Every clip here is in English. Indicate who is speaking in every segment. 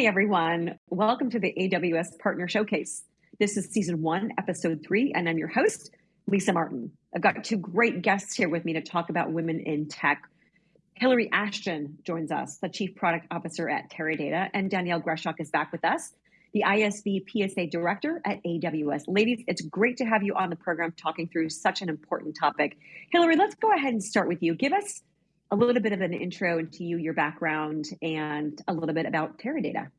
Speaker 1: Hey everyone, welcome to the AWS Partner Showcase. This is season one, episode three, and I'm your host, Lisa Martin. I've got two great guests here with me to talk about women in tech. Hillary Ashton joins us, the Chief Product Officer at Teradata, and Danielle Greshock is back with us, the ISV PSA Director at AWS. Ladies, it's great to have you on the program talking through such an important topic. Hillary, let's go ahead and start with you. Give us a little bit of an intro into you, your background, and a little bit about Teradata.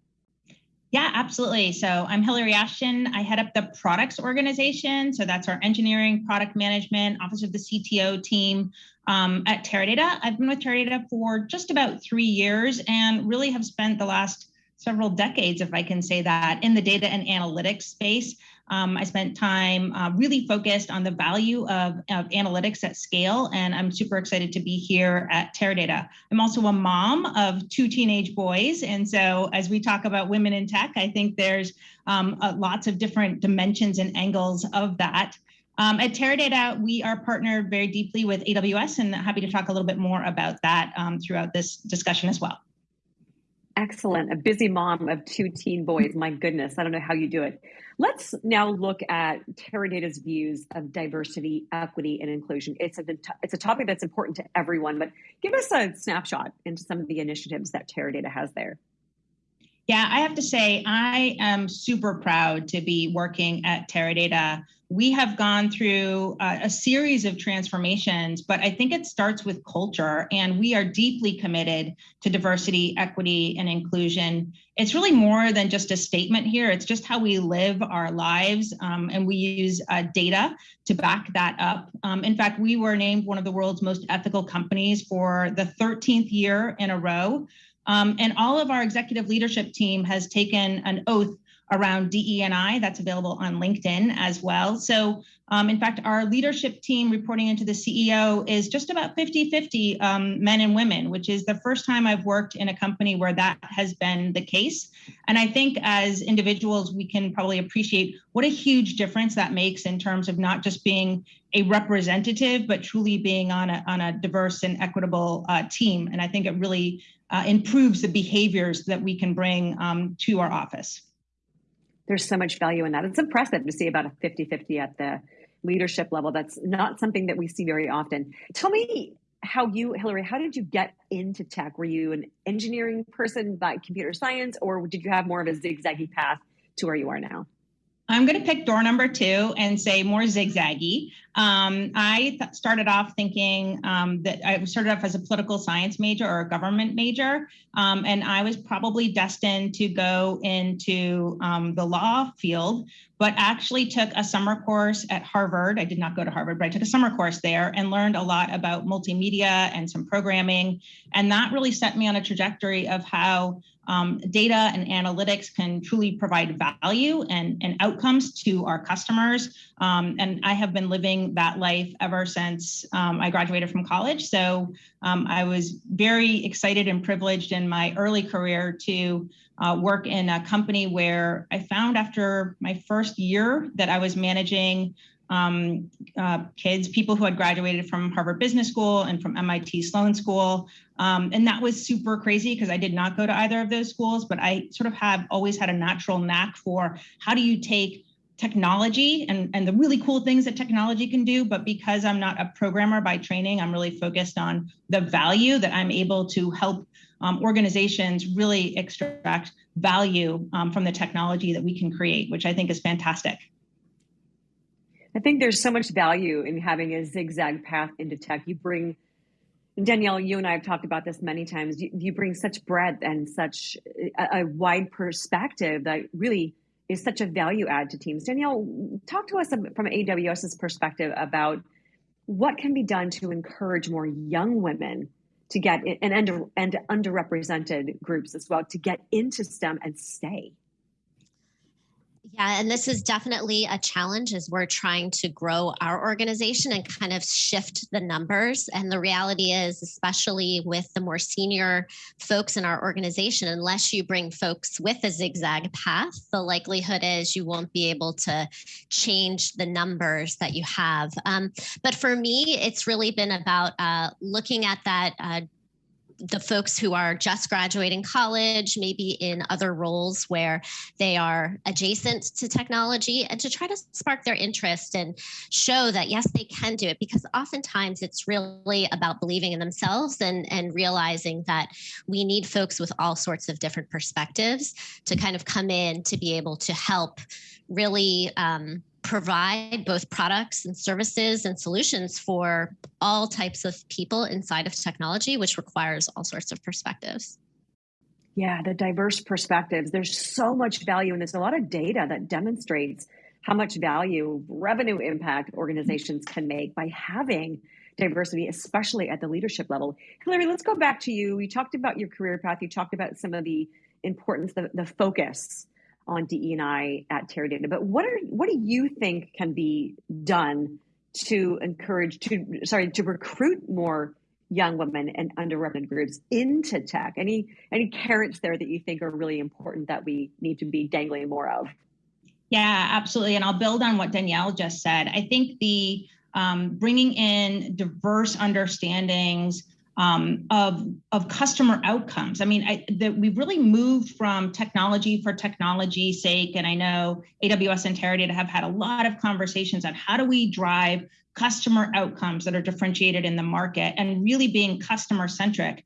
Speaker 2: Yeah, absolutely. So I'm Hillary Ashton. I head up the products organization. So that's our engineering, product management, office of the CTO team um, at Teradata. I've been with Teradata for just about three years and really have spent the last several decades, if I can say that, in the data and analytics space. Um, I spent time uh, really focused on the value of, of, analytics at scale, and I'm super excited to be here at Teradata. I'm also a mom of two teenage boys, and so as we talk about women in tech, I think there's um, uh, lots of different dimensions and angles of that. Um, at Teradata, we are partnered very deeply with AWS, and happy to talk a little bit more about that um, throughout this discussion as well.
Speaker 1: Excellent. A busy mom of two teen boys. My goodness, I don't know how you do it. Let's now look at Teradata's views of diversity, equity, and inclusion. It's a, it's a topic that's important to everyone, but give us a snapshot into some of the initiatives that Teradata has there.
Speaker 2: Yeah, I have to say, I am super proud to be working at Teradata. We have gone through uh, a series of transformations, but I think it starts with culture, and we are deeply committed to diversity, equity, and inclusion. It's really more than just a statement here, it's just how we live our lives, um, and we use uh, data to back that up. Um, in fact, we were named one of the world's most ethical companies for the 13th year in a row. Um, and all of our executive leadership team has taken an oath around DE&I that's available on LinkedIn as well. So um, in fact, our leadership team reporting into the CEO is just about 50-50 um, men and women, which is the first time I've worked in a company where that has been the case. And I think as individuals, we can probably appreciate what a huge difference that makes in terms of not just being a representative, but truly being on a, on a diverse and equitable uh, team. And I think it really uh, improves the behaviors that we can bring um, to our office.
Speaker 1: There's so much value in that. It's impressive to see about a 50 50 at the leadership level. That's not something that we see very often. Tell me how you, Hillary, how did you get into tech? Were you an engineering person by computer science, or did you have more of a zigzaggy path to where you are now?
Speaker 2: I'm going to pick door number two and say more zigzaggy. Um, I started off thinking um, that I started off as a political science major or a government major, um, and I was probably destined to go into um, the law field, but actually took a summer course at Harvard. I did not go to Harvard, but I took a summer course there and learned a lot about multimedia and some programming. And that really set me on a trajectory of how um, data and analytics can truly provide value and, and outcomes to our customers. Um, and I have been living that life ever since um, I graduated from college. So um, I was very excited and privileged in my early career to uh, work in a company where I found after my first year that I was managing um, uh, kids, people who had graduated from Harvard Business School and from MIT Sloan School. Um, and that was super crazy because I did not go to either of those schools, but I sort of have always had a natural knack for how do you take technology and, and the really cool things that technology can do. But because I'm not a programmer by training, I'm really focused on the value that I'm able to help um, organizations really extract value um, from the technology that we can create, which I think is fantastic.
Speaker 1: I think there's so much value in having a zigzag path into tech. You bring, Danielle, you and I have talked about this many times. You, you bring such breadth and such a, a, wide perspective that really is such a value add to teams. Danielle, talk to us from AWS's perspective about what can be done to encourage more young women to get and and underrepresented groups as well to get into STEM and stay.
Speaker 3: Yeah, and this is definitely a challenge as we're trying to grow our organization and kind of shift the numbers. And the reality is, especially with the more senior folks in our organization, unless you bring folks with a zigzag path, the likelihood is you won't be able to change the numbers that you have. Um, but for me, it's really been about uh, looking at that. Uh, the folks who are just graduating college, maybe in other roles where they are adjacent to technology, and to try to spark their interest and show that yes, they can do it. Because oftentimes it's really about believing in themselves and, and realizing that we need folks with all sorts of different perspectives to kind of come in to be able to help really um, provide both products and services and solutions for all types of people inside of technology, which requires all sorts of perspectives.
Speaker 1: Yeah, the diverse perspectives. There's so much value, and there's a lot of data that demonstrates how much value revenue impact organizations can make by having diversity, especially at the leadership level. Hillary, let's go back to you. You talked about your career path. You talked about some of the importance, the, the focus on DE&I at Teradata. But what are what do you think can be done to encourage to sorry to recruit more young women and underrepresented groups into tech? Any any carrots there that you think are really important that we need to be dangling more of?
Speaker 2: Yeah, absolutely. And I'll build on what Danielle just said. I think the um, bringing in diverse understandings um, of, of customer outcomes. I mean, I, that we've really moved from technology for technology's sake. And I know AWS and Teradata have had a lot of conversations on how do we drive customer outcomes that are differentiated in the market and really being customer centric.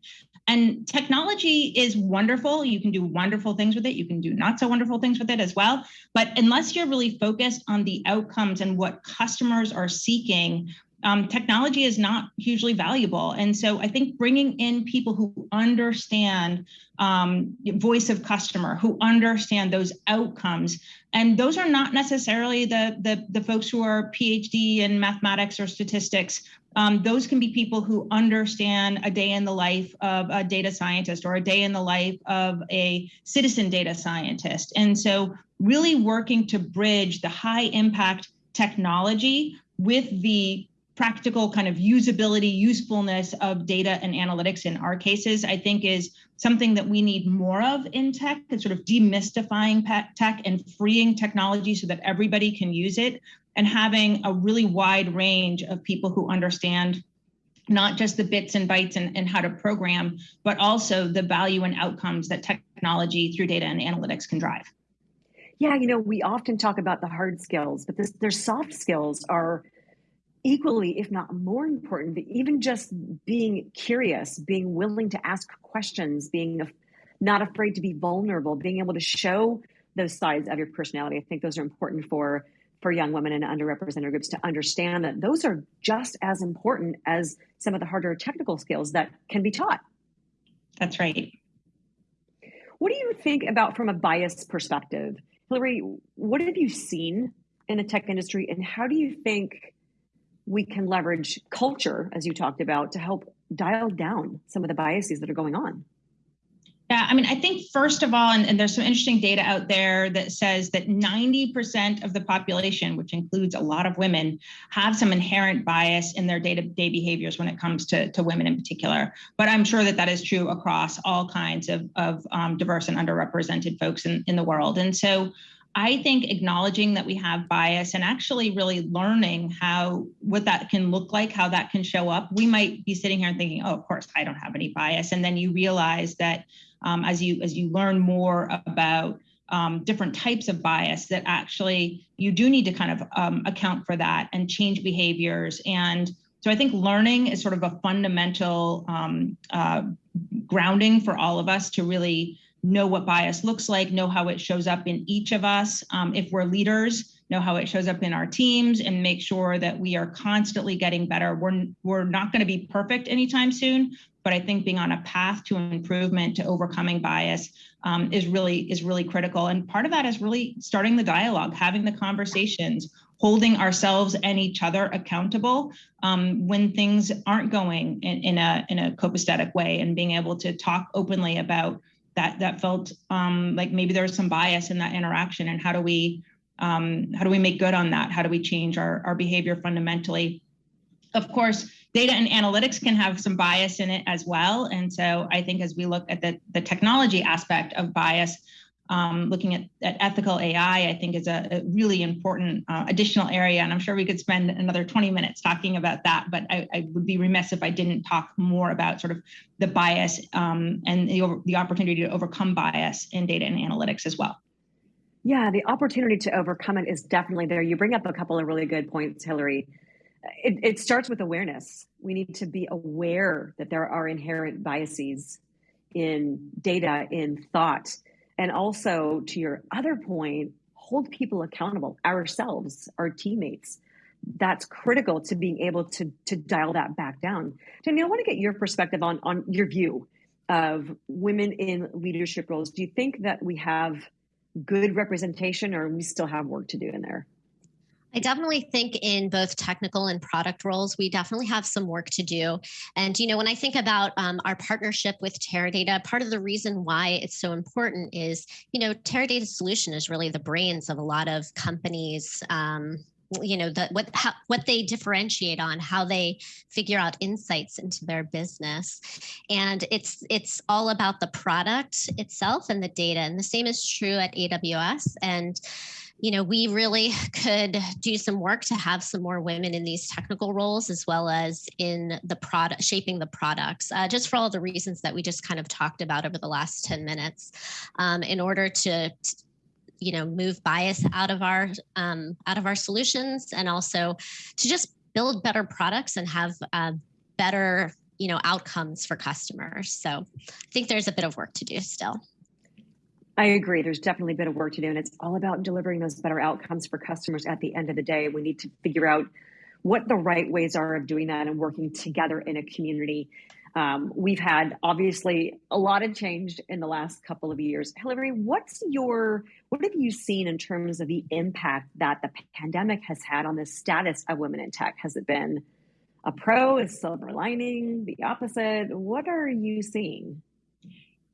Speaker 2: And technology is wonderful. You can do wonderful things with it. You can do not so wonderful things with it as well. But unless you're really focused on the outcomes and what customers are seeking, um, technology is not hugely valuable. And so I think bringing in people who understand um, voice of customer, who understand those outcomes, and those are not necessarily the, the, the folks who are PhD in mathematics or statistics. Um, those can be people who understand a day in the life of a data scientist or a day in the life of a citizen data scientist. And so really working to bridge the high impact technology with the practical kind of usability, usefulness of data and analytics in our cases, I think is something that we need more of in tech and sort of demystifying tech and freeing technology so that everybody can use it and having a really wide range of people who understand not just the bits and bytes and, and how to program, but also the value and outcomes that technology through data and analytics can drive.
Speaker 1: Yeah, you know, we often talk about the hard skills, but this, their soft skills are equally, if not more important, even just being curious, being willing to ask questions, being not afraid to be vulnerable, being able to show those sides of your personality. I think those are important for for young women and underrepresented groups to understand that those are just as important as some of the harder technical skills that can be taught.
Speaker 2: That's right.
Speaker 1: What do you think about from a bias perspective? Hillary, what have you seen in the tech industry and how do you think we can leverage culture, as you talked about, to help dial down some of the biases that are going on.
Speaker 2: Yeah, I mean, I think first of all, and, and, there's some interesting data out there that says that 90% of the population, which includes a lot of women, have some inherent bias in their day-to-day behaviors when it comes to, to women in particular. But I'm sure that that is true across all kinds of, of um, diverse and underrepresented folks in, in the world. And so I think acknowledging that we have bias and actually really learning how what that can look like, how that can show up. We might be sitting here and thinking, "Oh, of course, I don't have any bias," and then you realize that um, as you as you learn more about um, different types of bias, that actually you do need to kind of um, account for that and change behaviors. And so I think learning is sort of a fundamental um, uh, grounding for all of us to really know what bias looks like, know how it shows up in each of us. Um, if we're leaders, know how it shows up in our teams and make sure that we are constantly getting better. We're, we're not going to be perfect anytime soon, but I think being on a path to improvement, to overcoming bias um, is really is really critical. And part of that is really starting the dialogue, having the conversations, holding ourselves and each other accountable um, when things aren't going in, in a in a copacetic way, and being able to talk openly about that that felt um, like maybe there was some bias in that interaction and how do we um, how do we make good on that? How do we change our, our behavior fundamentally? Of course data and analytics can have some bias in it as well and so i think as we look at the, the technology aspect of bias um, looking at, at, ethical AI, I think is a, a really important uh, additional area. And I'm sure we could spend another 20 minutes talking about that, but I, I would be remiss if I didn't talk more about sort of the bias um, and the, the opportunity to overcome bias in data and analytics as well.
Speaker 1: Yeah, the opportunity to overcome it is definitely there. You bring up a couple of really good points, Hillary. It, it starts with awareness. We need to be aware that there are inherent biases in data, in thought and also to your other point hold people accountable ourselves our teammates. That's critical to being able to to dial that back down. Jamie, i want to get your perspective on on your view of women in leadership roles. Do you think that we have good representation or we still have work to do in there
Speaker 3: I definitely think in both technical and product roles, we definitely have some work to do. And, you know, when I think about um, our partnership with Teradata, part of the reason why it's so important is, you know, Teradata Solution is really the brains of a lot of companies. Um, you know the, what how, what they differentiate on how they figure out insights into their business and it's it's all about the product itself and the data and the same is true at aws and you know, we really could do some work to have some more women in these technical roles as well as in the product, shaping the products, uh, just for all the reasons that we just kind of talked about over the last 10 minutes, um, in order to, you know, move bias out of our um, out of our solutions and also to just build better products and have uh, better you know outcomes for customers. So i think there's a bit of work to do still
Speaker 1: I agree. There's definitely a bit of work to do, and it's all about delivering those better outcomes for customers at the end of the day. We need to figure out what the right ways are of doing that and working together in a community. Um, we've had obviously a lot of change in the last couple of years. Hillary, what's your what have you seen in terms of the impact that the pandemic has had on the status of women in tech? Has it been a pro, a silver lining, the opposite? What are you seeing?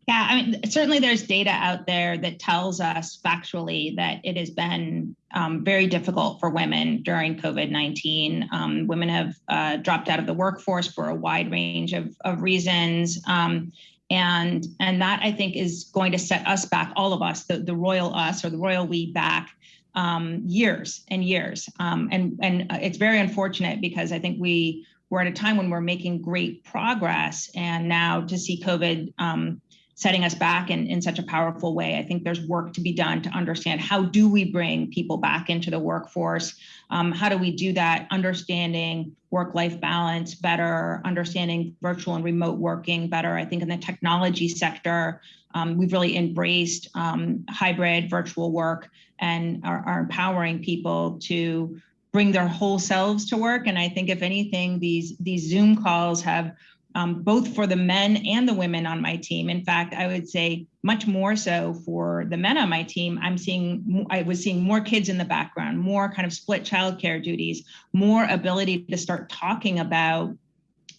Speaker 2: Yeah, I mean, certainly there's data out there that tells us factually that it has been um, very difficult for women during COVID 19. Um, women have uh, dropped out of the workforce for a wide range of, of reasons. Um, and, and that I think is going to set us back, all of us, the, the royal us or the royal we back um, years and years. Um, and, and it's very unfortunate because I think we, we're at a time when we're making great progress and now to see COVID um, setting us back in, in such a powerful way. I think there's work to be done to understand how do we bring people back into the workforce? Um, how do we do that? Understanding work-life balance better, understanding virtual and remote working better. I think in the technology sector, um, we've really embraced um, hybrid virtual work and are, are empowering people to bring their whole selves to work. And I think if anything, these these Zoom calls have um, both for the men and the women on my team. In fact, I would say much more so for the men on my team. I'm seeing, I was seeing more kids in the background, more kind of split childcare duties, more ability to start talking about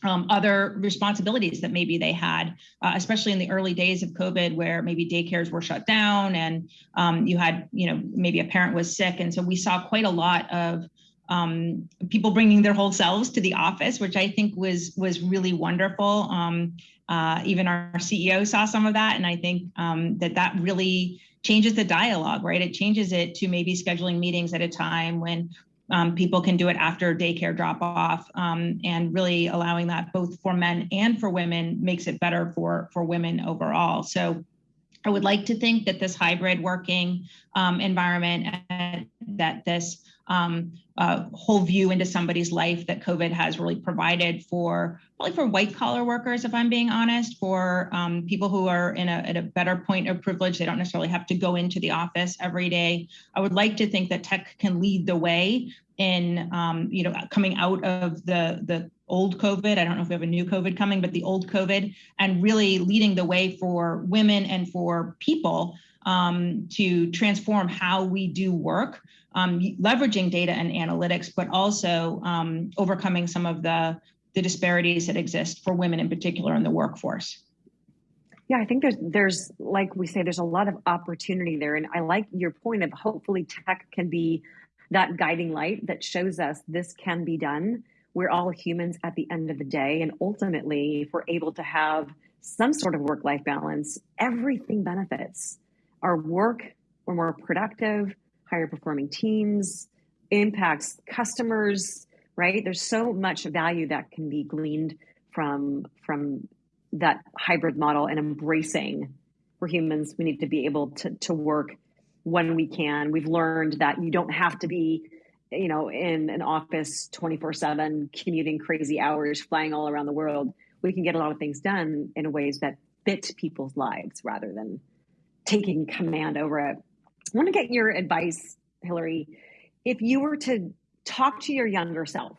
Speaker 2: um, other responsibilities that maybe they had, uh, especially in the early days of COVID, where maybe daycares were shut down and um, you had, you know, maybe a parent was sick. And so we saw quite a lot of um, people bringing their whole selves to the office, which I think was was really wonderful. Um, uh, even our CEO saw some of that, and I think um, that that really changes the dialogue, right? It changes it to maybe scheduling meetings at a time when um, people can do it after daycare drop off, um, and really allowing that both for men and for women makes it better for for women overall. So. I would like to think that this hybrid working um, environment, uh, that this um, uh, whole view into somebody's life that COVID has really provided for probably for white collar workers, if I'm being honest, for um, people who are in a, at a better point of privilege. They don't necessarily have to go into the office every day. I would like to think that tech can lead the way in, um, you know, coming out of the the old COVID. I don't know if we have a new COVID coming, but the old COVID, and really leading the way for women and for people um, to transform how we do work um, leveraging data and analytics, but also um, overcoming some of the, the disparities that exist for women in particular in the workforce.
Speaker 1: Yeah, I think there's there's like we say, there's a lot of opportunity there. And I like your point of hopefully tech can be that guiding light that shows us this can be done. We're all humans at the end of the day. And ultimately, if we're able to have some sort of work-life balance, everything benefits our work, we're more productive, higher performing teams, impacts customers, right? There's so much value that can be gleaned from from that hybrid model and embracing. For humans. We need to be able to, to work when we can. We've learned that you don't have to be you know in an office 24 7 commuting crazy hours flying all around the world. We can get a lot of things done in ways that fit people's lives rather than taking command over it i want to get your advice hillary if you were to talk to your younger self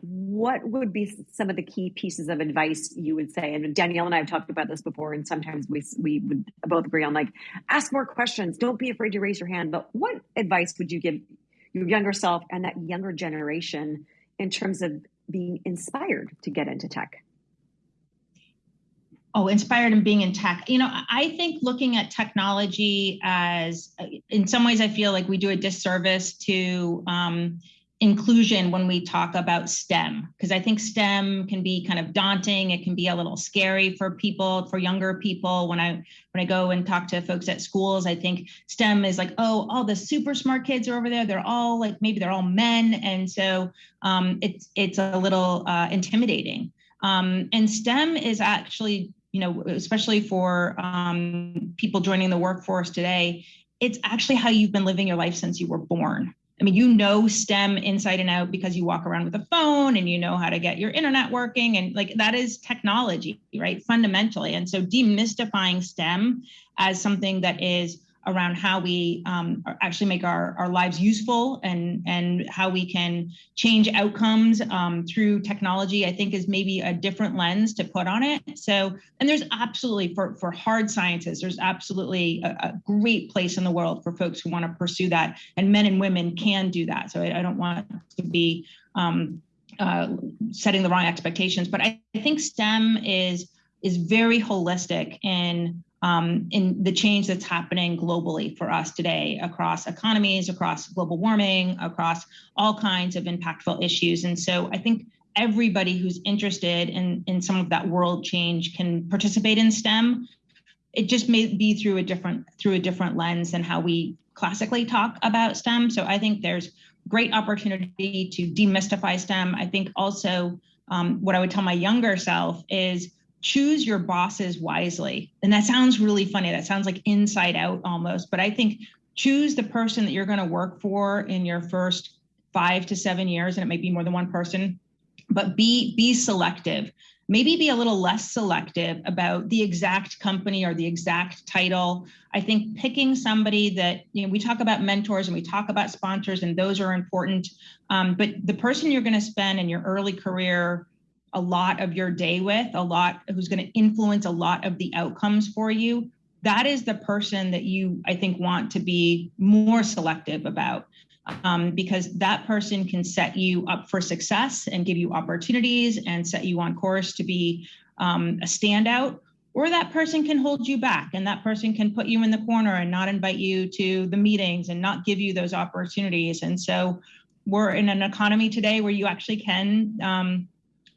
Speaker 1: what would be some of the key pieces of advice you would say? And Danielle and I have talked about this before, and sometimes we we would both agree on like ask more questions. Don't be afraid to raise your hand. But what advice would you give your younger self and that younger generation in terms of being inspired to get into tech?
Speaker 2: Oh, inspired and being in tech. You know, I think looking at technology as, in some ways, I feel like we do a disservice to um, inclusion when we talk about STEM because I think STEM can be kind of daunting. It can be a little scary for people, for younger people. When I when I go and talk to folks at schools, I think STEM is like, oh, all the super smart kids are over there. They're all like maybe they're all men, and so um, it's it's a little uh, intimidating. Um, and STEM is actually, you know, especially for um, people joining the workforce today, it's actually how you've been living your life since you were born I mean, you know STEM inside and out because you walk around with a phone and you know how to get your internet working. And like that is technology, right? Fundamentally. And so demystifying STEM as something that is around how we um, actually make our, our lives useful and, and how we can change outcomes um, through technology, I think is maybe a different lens to put on it. So, and there's absolutely, for, for hard sciences, there's absolutely a, a great place in the world for folks who want to pursue that. And men and women can do that. So I, I don't want to be um, uh, setting the wrong expectations, but I, I think STEM is is very holistic in um, in the change that's happening globally for us today across economies, across global warming, across all kinds of impactful issues. And so I think everybody who's interested in, in some of that world change can participate in STEM. It just may be through a different through a different lens than how we classically talk about STEM. So I think there's great opportunity to demystify STEM. I think also um, what I would tell my younger self is choose your bosses wisely. And that sounds really funny. That sounds like inside out almost, but I think choose the person that you're going to work for in your first five to seven years, and it might be more than one person, but be be selective. Maybe be a little less selective about the exact company or the exact title. I think picking somebody that, you know, we talk about mentors and we talk about sponsors, and those are important. Um, but the person you're going to spend in your early career a lot of your day with, a lot who's going to influence a lot of the outcomes for you, that is the person that you, I think, want to be more selective about. Um, because that person can set you up for success and give you opportunities and set you on course to be um, a standout or that person can hold you back and that person can put you in the corner and not invite you to the meetings and not give you those opportunities and so we're in an economy today where you actually can um,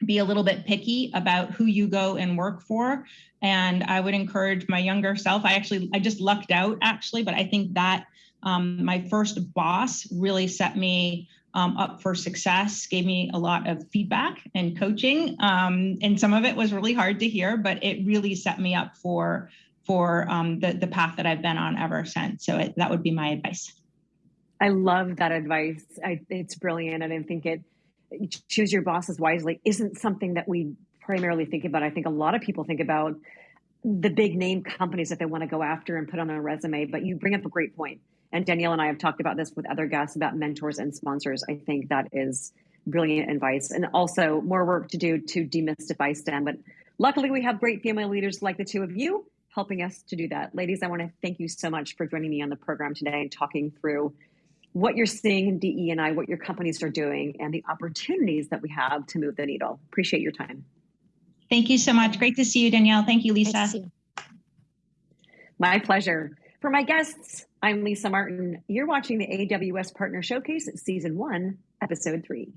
Speaker 2: be a little bit picky about who you go and work for. And I would encourage my younger self. I actually, I just lucked out actually, but I think that um, my first boss really set me um, up for success, gave me a lot of feedback and coaching. Um, and some of it was really hard to hear, but it really set me up for for um, the, the path that I've been on ever since. So it, that would be my advice.
Speaker 1: I love that advice. I, it's brilliant. And I think it, choose your bosses wisely isn't something that we primarily think about. I think a lot of people think about the big name companies that they want to go after and put on a resume. But you bring up a great point. And Danielle and I have talked about this with other guests about mentors and sponsors. I think that is brilliant advice. And also more work to do to demystify STEM. But luckily, we have great female leaders like the two of you helping us to do that. Ladies, I want to thank you so much for joining me on the program today and talking through what you're seeing in DE and I, what your companies are doing, and the opportunities that we have to move the needle. Appreciate your time.
Speaker 2: Thank you so much. Great to see you, Danielle. Thank you, Lisa. You.
Speaker 1: My pleasure. For my guests, I'm Lisa Martin. You're watching the AWS Partner Showcase, Season 1, Episode 3.